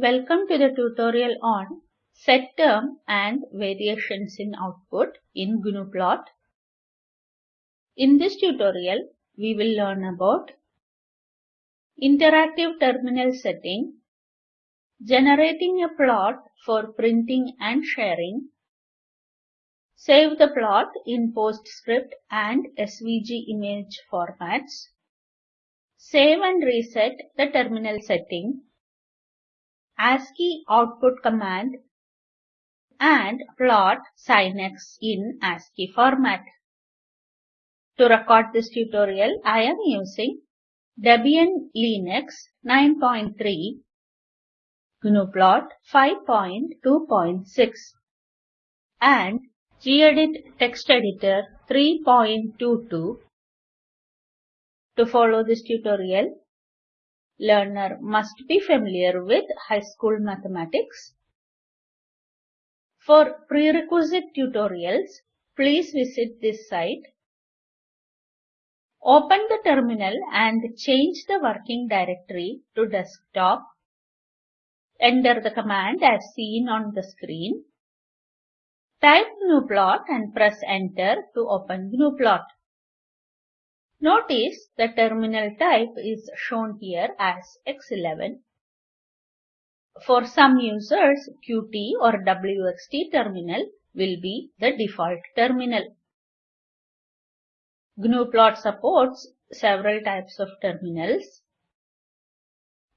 Welcome to the tutorial on set term and variations in output in GNU-plot. In this tutorial, we will learn about interactive terminal setting, generating a plot for printing and sharing, save the plot in PostScript and SVG image formats, save and reset the terminal setting, ASCII output command and plot SINX in ASCII format. To record this tutorial, I am using Debian Linux 9.3, GNUplot 5.2.6 and gedit text editor 3.22. To follow this tutorial, learner must be familiar with high school mathematics. For prerequisite tutorials, please visit this site. Open the terminal and change the working directory to desktop. Enter the command as seen on the screen. Type gnuplot and press enter to open gnuplot. Notice the terminal type is shown here as X11. For some users, Qt or WXT terminal will be the default terminal. GNUplot supports several types of terminals.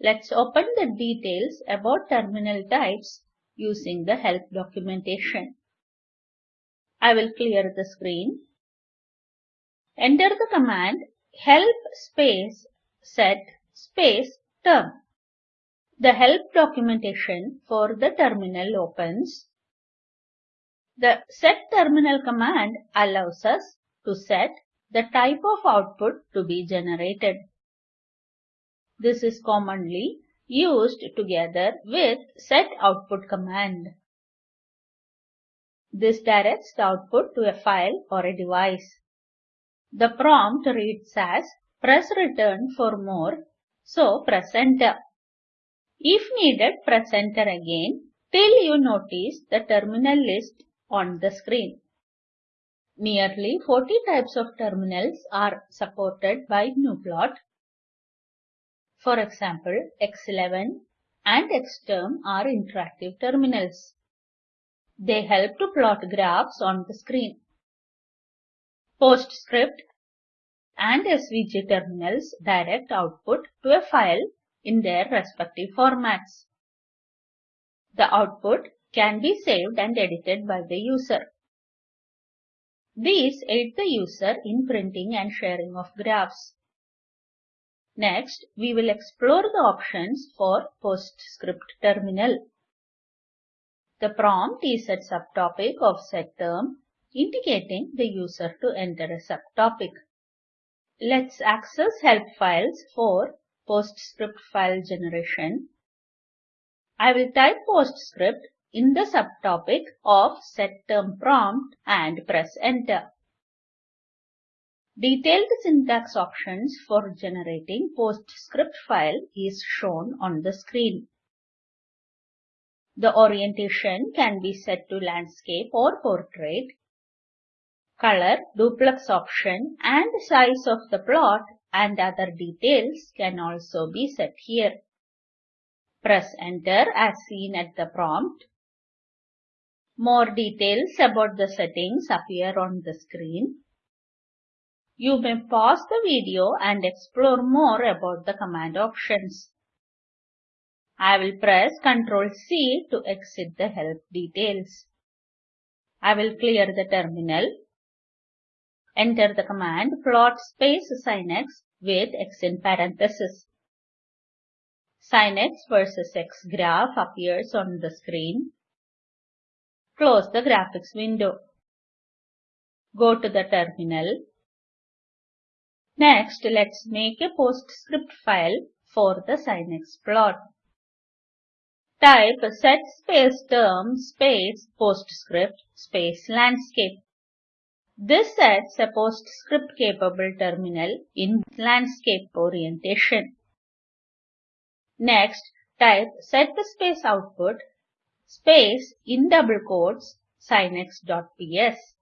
Let's open the details about terminal types using the help documentation. I will clear the screen. Enter the command help space set space term. The help documentation for the terminal opens. The set terminal command allows us to set the type of output to be generated. This is commonly used together with set output command. This directs the output to a file or a device. The prompt reads as press return for more, so press enter. If needed, press enter again till you notice the terminal list on the screen. Nearly 40 types of terminals are supported by GNUplot. For example, X11 and Xterm are interactive terminals. They help to plot graphs on the screen. PostScript and SVG terminals direct output to a file in their respective formats. The output can be saved and edited by the user. These aid the user in printing and sharing of graphs. Next, we will explore the options for PostScript terminal. The prompt is a subtopic of set term indicating the user to enter a subtopic. Let's access help files for PostScript file generation. I will type PostScript in the subtopic of set term prompt and press enter. Detailed syntax options for generating PostScript file is shown on the screen. The orientation can be set to landscape or portrait color, duplex option and size of the plot and other details can also be set here. Press enter as seen at the prompt. More details about the settings appear on the screen. You may pause the video and explore more about the command options. I will press Ctrl C to exit the help details. I will clear the terminal Enter the command plot space SINX with x in parenthesis. SINX versus x graph appears on the screen. Close the graphics window. Go to the terminal. Next, let's make a PostScript file for the SINX plot. Type set space term space PostScript space landscape. This sets a PostScript-capable terminal in landscape orientation. Next, type set the space output space in double quotes sinex.ps.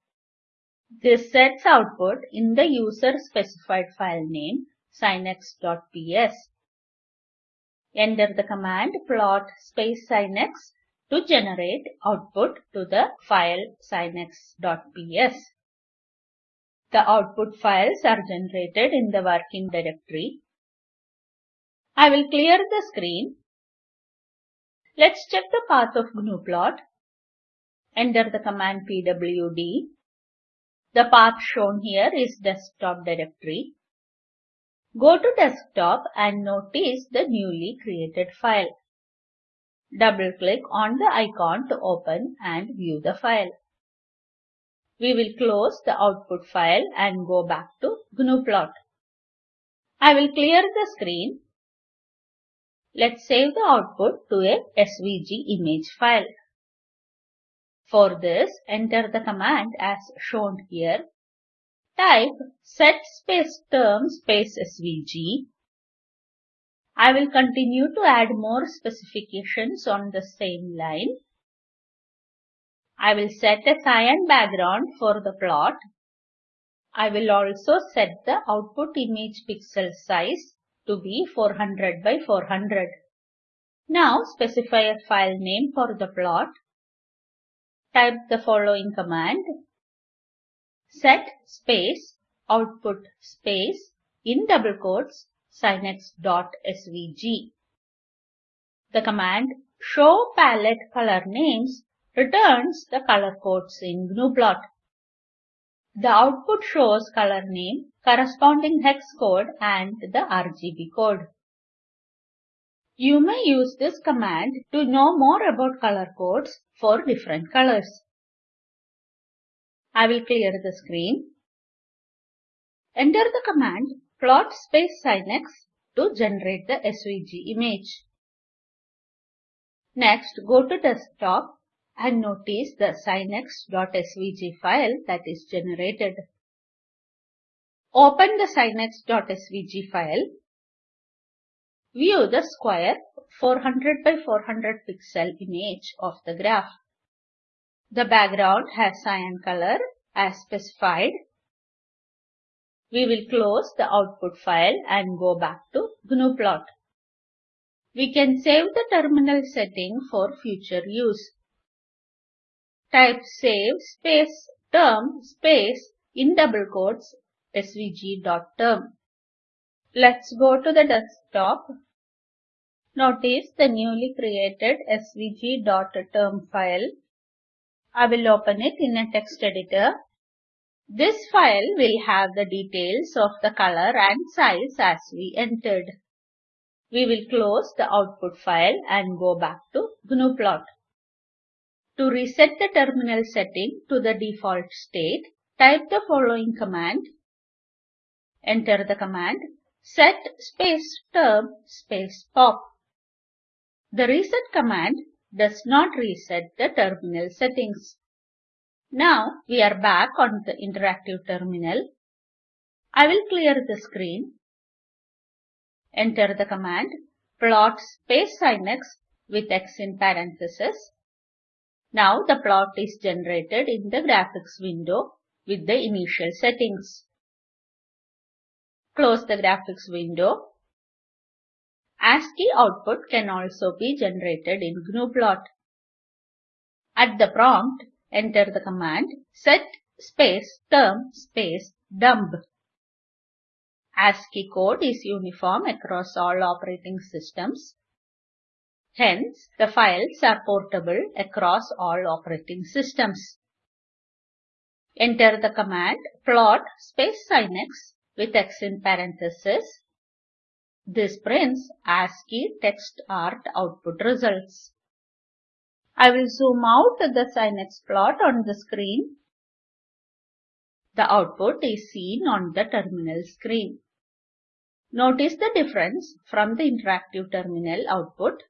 This sets output in the user specified file name sinex.ps. Enter the command plot space sinex to generate output to the file sinex.ps. The output files are generated in the working directory. I will clear the screen. Let's check the path of gnuplot. Enter the command pwd. The path shown here is desktop directory. Go to desktop and notice the newly created file. Double-click on the icon to open and view the file. We will close the output file and go back to gnuplot. I will clear the screen. Let's save the output to a SVG image file. For this, enter the command as shown here. Type set space term space svg. I will continue to add more specifications on the same line. I will set a cyan background for the plot. I will also set the output image pixel size to be 400 by 400. Now specify a file name for the plot. Type the following command set space output space in double quotes sinex.svg. The command show palette color names returns the color codes in gnuplot. The output shows color name, corresponding hex code and the RGB code. You may use this command to know more about color codes for different colors. I will clear the screen. Enter the command plot space sinex to generate the SVG image. Next, go to desktop and notice the sinex.svg file that is generated. Open the sinex.svg file. View the square 400 by 400 pixel image of the graph. The background has cyan color as specified. We will close the output file and go back to gnuplot. We can save the terminal setting for future use. Type save space term space in double quotes svg.term. Let's go to the desktop. Notice the newly created svg.term file I will open it in a text editor. This file will have the details of the color and size as we entered. We will close the output file and go back to gnuplot. To reset the terminal setting to the default state, type the following command. Enter the command set space term space pop. The reset command does not reset the terminal settings. Now we are back on the interactive terminal. I will clear the screen. Enter the command plot space sinex with x in parentheses. Now the plot is generated in the graphics window with the initial settings. Close the graphics window ASCII output can also be generated in gnuplot. At the prompt, enter the command set space term space dumb. ASCII code is uniform across all operating systems. Hence, the files are portable across all operating systems. Enter the command plot space sinex with x in parentheses this prints ASCII text art output results. I will zoom out the Sinex plot on the screen. The output is seen on the terminal screen. Notice the difference from the interactive terminal output.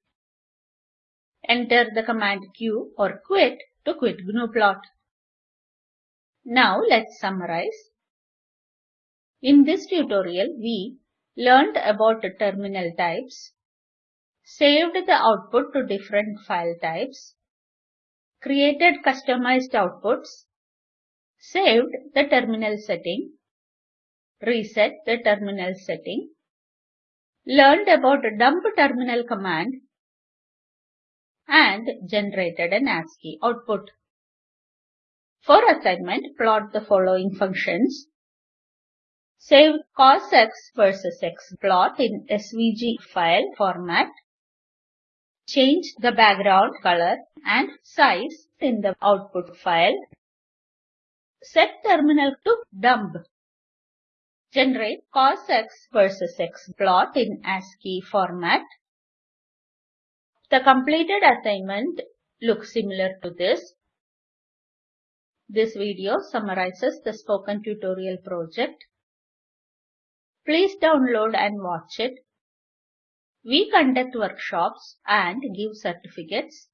Enter the command Q or quit to quit gnuplot. Now let's summarize. In this tutorial, we learned about terminal types, saved the output to different file types, created customized outputs, saved the terminal setting, reset the terminal setting, learned about dumb terminal command, and generated an ASCII output. For assignment, plot the following functions. Save cos x versus x plot in SVG file format. Change the background color and size in the output file. Set terminal to dumb. Generate cos x versus x plot in ASCII format. The completed assignment looks similar to this. This video summarizes the spoken tutorial project. Please download and watch it. We conduct workshops and give certificates.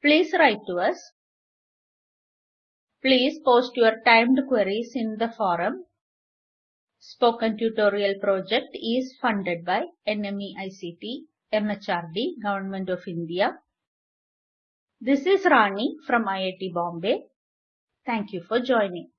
Please write to us. Please post your timed queries in the forum. Spoken Tutorial project is funded by NMEICT, MHRD, Government of India. This is Rani from IIT Bombay. Thank you for joining.